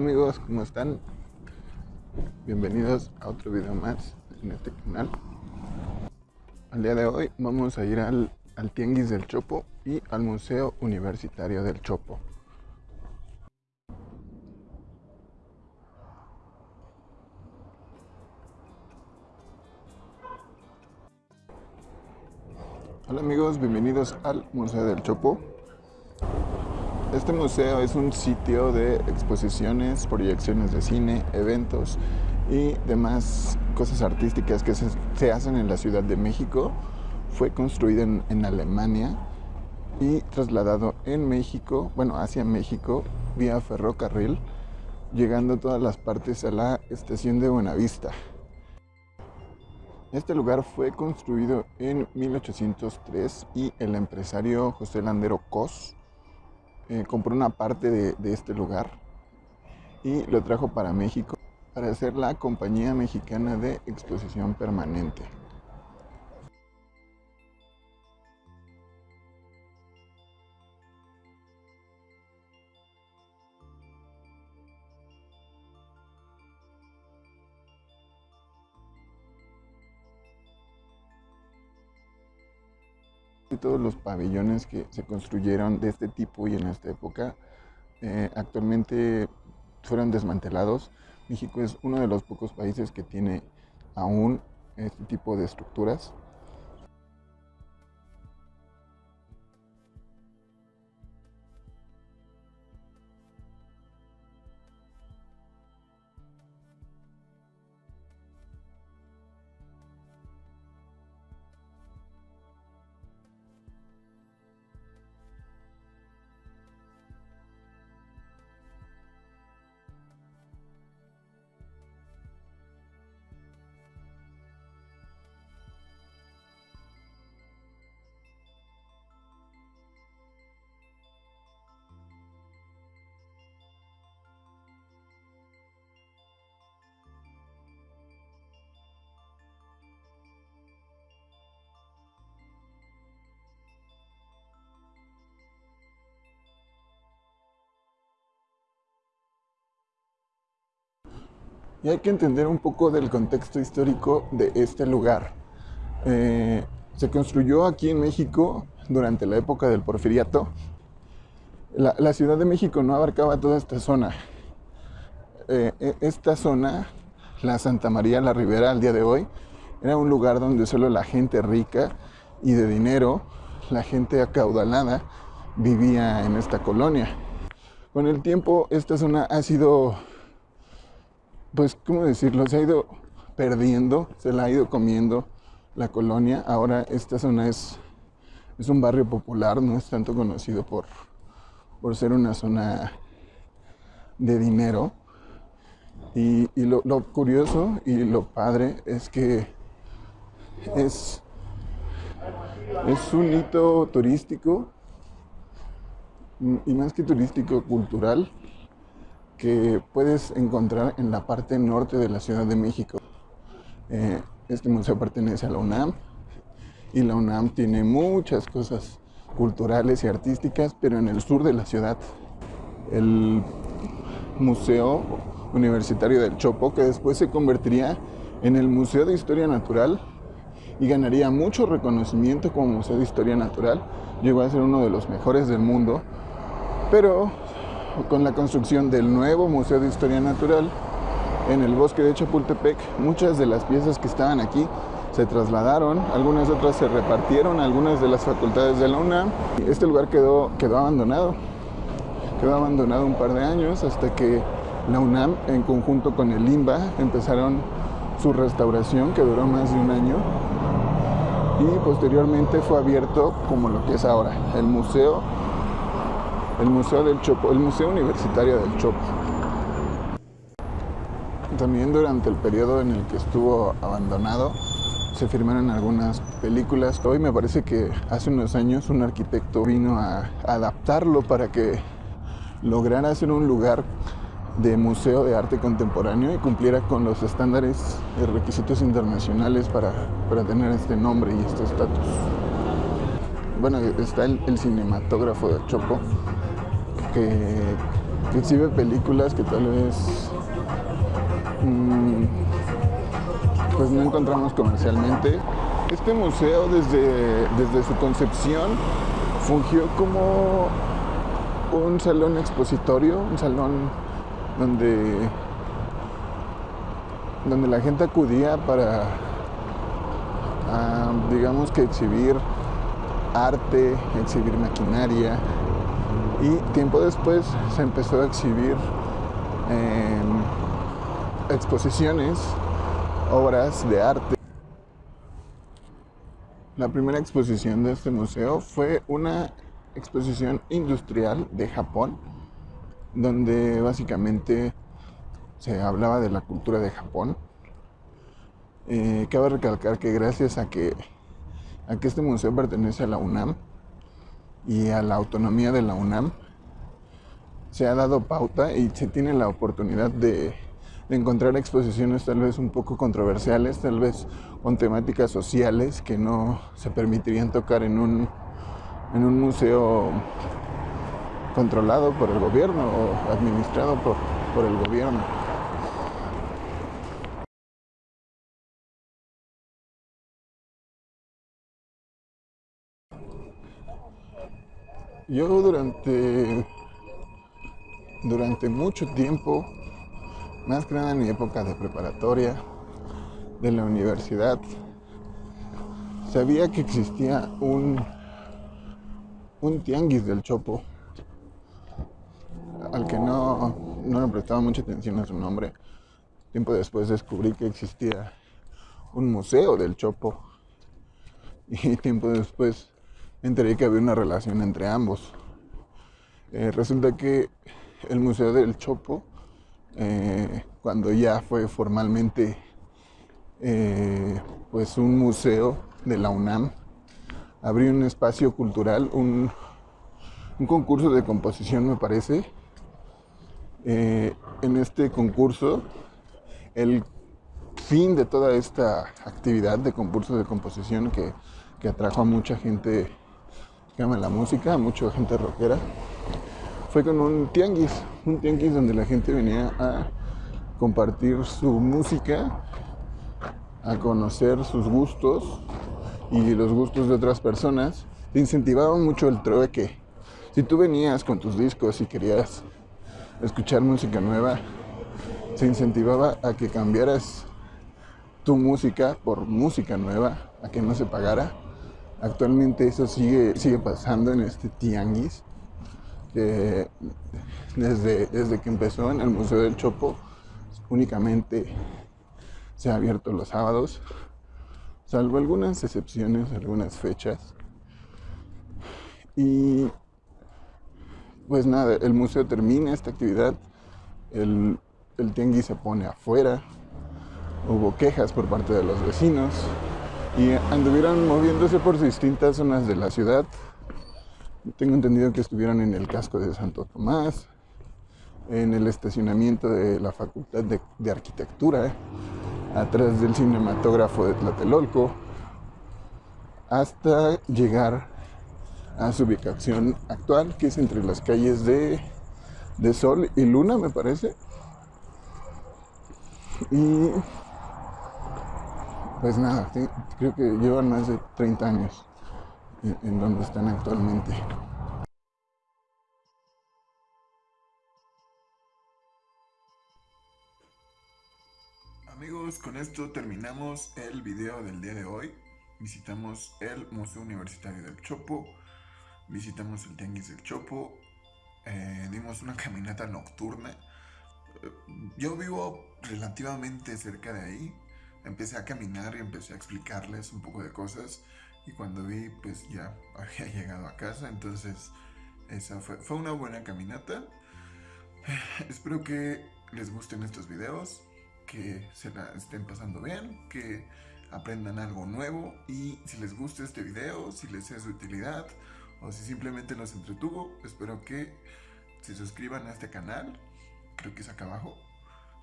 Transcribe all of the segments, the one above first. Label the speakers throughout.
Speaker 1: amigos, ¿cómo están? Bienvenidos a otro video más en este canal. Al día de hoy vamos a ir al, al Tianguis del Chopo y al Museo Universitario del Chopo. Hola amigos, bienvenidos al Museo del Chopo. Este museo es un sitio de exposiciones, proyecciones de cine, eventos y demás cosas artísticas que se, hacen en la Ciudad de México. Fue construido en, Alemania y trasladado en México, bueno, hacia México, vía ferrocarril, llegando todas las partes a la estación de Buenavista. Este lugar fue construido en 1803 y el empresario José Landero Cos eh, compró una parte de, de este lugar y lo trajo para México para hacer la Compañía Mexicana de Exposición Permanente. Todos los pabellones que se construyeron de este tipo y en esta época eh, actualmente fueron desmantelados. México es uno de los pocos países que tiene aún este tipo de estructuras. Y hay que entender un poco del contexto histórico de este lugar. Eh, se construyó aquí en México durante la época del porfiriato. La, Ciudad de México no abarcaba toda esta zona. Eh, e, esta zona, la Santa María la Ribera al día de hoy, era un lugar donde solo la gente rica y de dinero, la gente acaudalada, vivía en esta colonia. Con el tiempo esta zona ha sido pues, ¿cómo decirlo? Se ha ido perdiendo, se la ha ido comiendo la colonia. Ahora esta zona es, es un barrio popular, no es tanto conocido por, por ser una zona de dinero. Y, lo, lo, curioso y lo padre es que es, es un hito turístico y más que turístico, cultural, que puedes encontrar en la parte norte de la Ciudad de México. Eh, este museo pertenece a la UNAM y la UNAM tiene muchas cosas culturales y artísticas, pero en el sur de la ciudad. El Museo Universitario del Chopo, que después se convertiría en el Museo de Historia Natural y ganaría mucho reconocimiento como Museo de Historia Natural. Llegó a ser uno de los mejores del mundo, pero con la construcción del nuevo Museo de Historia Natural en el bosque de Chapultepec, muchas de las piezas que estaban aquí se trasladaron, algunas otras se repartieron algunas de las facultades de la UNAM. Este lugar quedó, quedó abandonado, quedó abandonado un par de años hasta que la UNAM en conjunto con el INBA empezaron su restauración que duró más de un año y posteriormente fue abierto como lo que es ahora, el Museo el Museo del Chopo, el Museo Universitario del Chopo. También durante el periodo en el que estuvo abandonado se firmaron algunas películas. Hoy me parece que hace unos años un arquitecto vino a adaptarlo para que lograra hacer un lugar de museo de arte contemporáneo y cumpliera con los estándares y requisitos internacionales para, para tener este nombre y este estatus. bueno, está el, cinematógrafo del Chopo, que, exhibe películas que tal vez mm, pues no encontramos comercialmente. Este museo desde, desde su concepción fungió como un salón expositorio, un salón donde, donde la gente acudía para, ah, digamos que exhibir arte, exhibir maquinaria y tiempo después se empezó a exhibir exposiciones, obras de arte. La primera exposición de este museo fue una exposición industrial de Japón, donde básicamente se hablaba de la cultura de Japón. Eh, cabe recalcar que gracias a que, a que este museo pertenece a la UNAM y a la autonomía de la UNAM, se ha dado pauta y se tiene la oportunidad de encontrar exposiciones tal vez un poco controversiales, tal vez con temáticas sociales que no se permitirían tocar en un, en un museo controlado por el gobierno o administrado por, por el gobierno. Yo durante, durante mucho tiempo más que nada en mi época de preparatoria, de la universidad, sabía que existía un, un tianguis del Chopo, al que no, no le prestaba mucha atención a su nombre. Tiempo después descubrí que existía un museo del Chopo y tiempo después enteré que había una relación entre ambos. Eh, resulta que el Museo del Chopo eh, cuando ya fue formalmente eh, pues un museo de la UNAM, abrió un espacio cultural, un, concurso de composición me parece. En este concurso, el fin de toda esta actividad de concurso de composición que, que atrajo a mucha gente que la música, mucha gente rockera, fue con un tianguis, un tianguis donde la gente venía a compartir su música, a conocer sus gustos y los gustos de otras personas. Te incentivaba mucho el trueque. Si tú venías con tus discos y querías escuchar música nueva, se incentivaba a que cambiaras tu música por música nueva, a que no se pagara. Actualmente eso sigue, sigue pasando en este tianguis que desde, desde que empezó en el Museo del Chopo únicamente se ha abierto los sábados, salvo algunas excepciones, algunas fechas. Y pues nada, el museo termina esta actividad, el, el tianguis se pone afuera, hubo quejas por parte de los vecinos y anduvieron moviéndose por distintas zonas de la ciudad tengo entendido que estuvieron en el casco de Santo Tomás, en el estacionamiento de la Facultad de, Arquitectura, atrás del cinematógrafo de Tlatelolco, hasta llegar a su ubicación actual, que es entre las calles de, Sol y Luna, me parece. Y pues nada, creo que llevan más de 30 años en donde están actualmente. Amigos, con esto terminamos el video del día de hoy. Visitamos el Museo Universitario del Chopo, visitamos el Tianguis del Chopo, eh, dimos una caminata nocturna. Yo vivo relativamente cerca de ahí, empecé a caminar y empecé a explicarles un poco de cosas. Y cuando vi pues ya había llegado a casa, entonces esa fue, fue una buena caminata. Espero que les gusten estos videos, que se la estén pasando bien, que aprendan algo nuevo. Y si les gusta este video, si les es de utilidad o si simplemente los entretuvo, espero que se suscriban a este canal, creo que es acá abajo,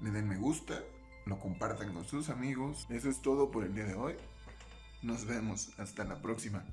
Speaker 1: le den me gusta, lo compartan con sus amigos. Eso es todo por el día de hoy. Nos vemos. Hasta la próxima.